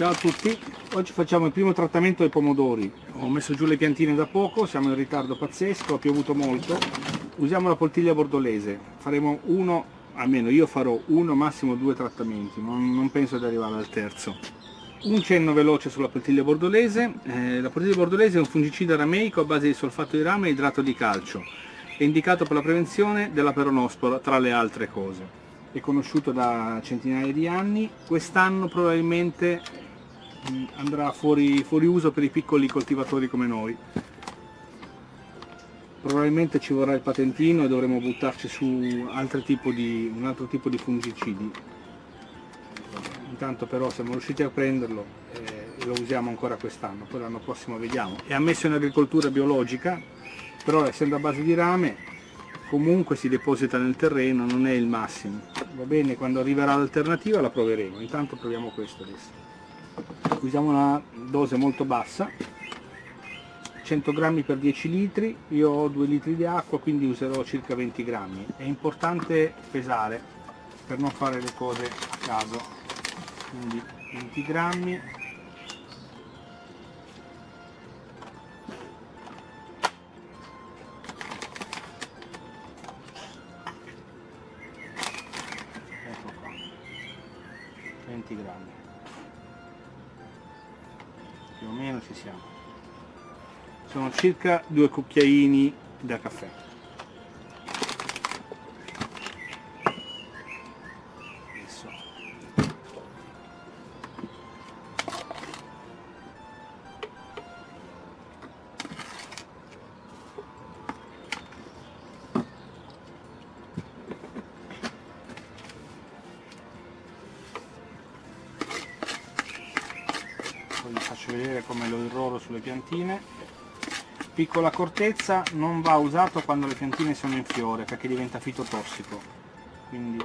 Ciao a tutti, oggi facciamo il primo trattamento dei pomodori. Ho messo giù le piantine da poco, siamo in ritardo pazzesco, ha piovuto molto. Usiamo la poltiglia bordolese, faremo uno, almeno io farò uno, massimo due trattamenti, non, non penso di arrivare al terzo. Un cenno veloce sulla poltiglia bordolese, eh, la poltiglia bordolese è un fungicida rameico a base di solfato di rame e idrato di calcio. È indicato per la prevenzione della peronospora, tra le altre cose. È conosciuto da centinaia di anni, quest'anno probabilmente andrà fuori, fuori uso per i piccoli coltivatori come noi. Probabilmente ci vorrà il patentino e dovremo buttarci su tipo di, un altro tipo di fungicidi. Intanto però siamo riusciti a prenderlo e lo usiamo ancora quest'anno poi l'anno prossimo vediamo. È ammesso in agricoltura biologica però essendo a base di rame comunque si deposita nel terreno non è il massimo. Va bene quando arriverà l'alternativa la proveremo. Intanto proviamo questo adesso usiamo una dose molto bassa 100 grammi per 10 litri io ho 2 litri di acqua quindi userò circa 20 grammi. È importante pesare per non fare le cose a caso. Quindi 20 grammi. Ecco qua. 20 grammi più o meno ci siamo. Sono circa due cucchiaini da caffè vi faccio vedere come lo irroro sulle piantine. Piccola accortezza non va usato quando le piantine sono in fiore perché diventa fitotossico. Quindi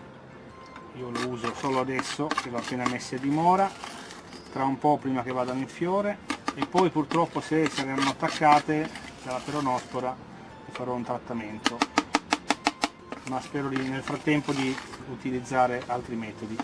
io lo uso solo adesso che l'ho appena messe a dimora tra un po' prima che vadano in fiore. E poi purtroppo se saranno attaccate dalla peronospora farò un trattamento. Ma spero di, nel frattempo di utilizzare altri metodi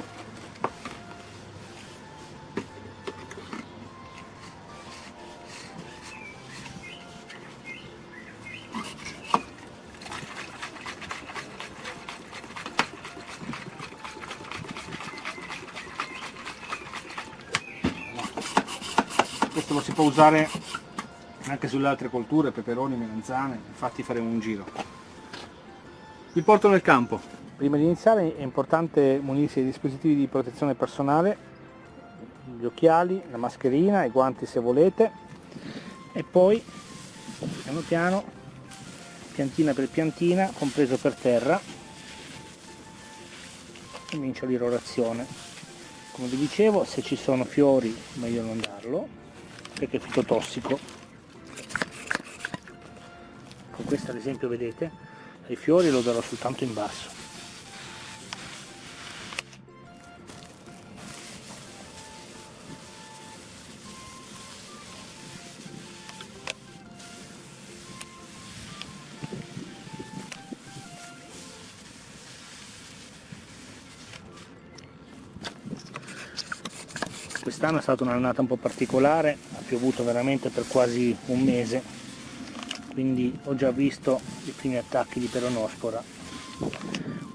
questo lo si può usare anche sulle altre colture, peperoni, melanzane, infatti faremo un giro. Vi porto nel campo. Prima di iniziare è importante munirsi dei dispositivi di protezione personale, gli occhiali, la mascherina, i guanti se volete e poi piano piano, piantina per piantina, compreso per terra, comincia l'irrorazione. Come vi dicevo, se ci sono fiori meglio non darlo, perché è fitotossico con questa ad esempio vedete ai fiori lo darò soltanto in basso quest'anno è stata un'annata un po' particolare, ha piovuto veramente per quasi un mese, quindi ho già visto i primi attacchi di peronospora.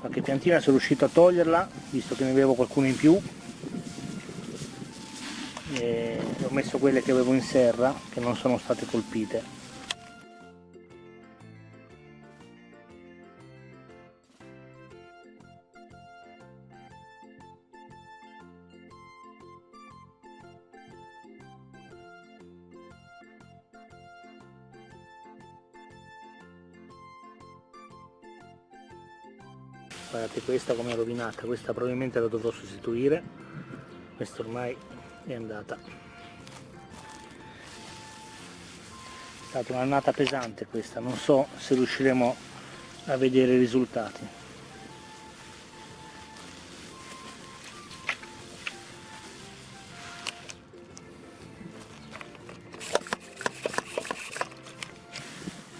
Qualche piantina sono riuscito a toglierla, visto che ne avevo qualcuno in più, e ho messo quelle che avevo in serra, che non sono state colpite. Guardate questa come è rovinata questa probabilmente la dovrò sostituire. Questa ormai è andata. È stata un'annata pesante questa non so se riusciremo a vedere i risultati.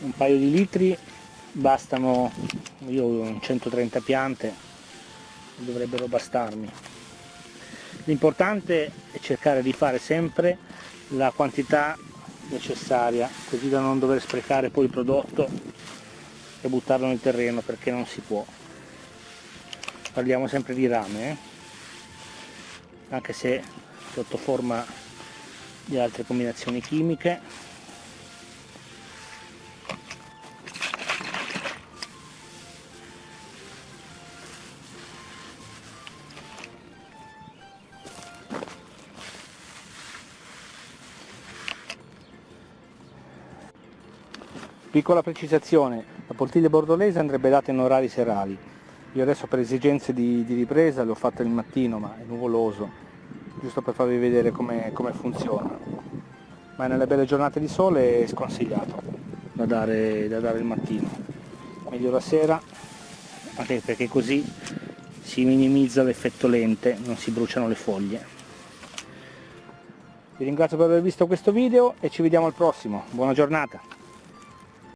Un paio di litri bastano io ho 130 piante dovrebbero bastarmi. L'importante e cercare di fare sempre la quantità necessaria così da non dover sprecare poi il prodotto e buttarlo nel terreno perché non si può. Parliamo sempre di rame eh? anche se sotto forma di altre combinazioni chimiche Piccola precisazione, la poltiglia bordolese andrebbe data in orari serali. Io adesso per esigenze di, di ripresa l'ho fatta il mattino ma è nuvoloso, giusto per farvi vedere come, come funziona. Ma nelle belle giornate di sole è sconsigliato da dare, da dare il mattino. Meglio la sera, perché così si minimizza l'effetto lente, non si bruciano le foglie. Vi ringrazio per aver visto questo video e ci vediamo al prossimo. Buona giornata!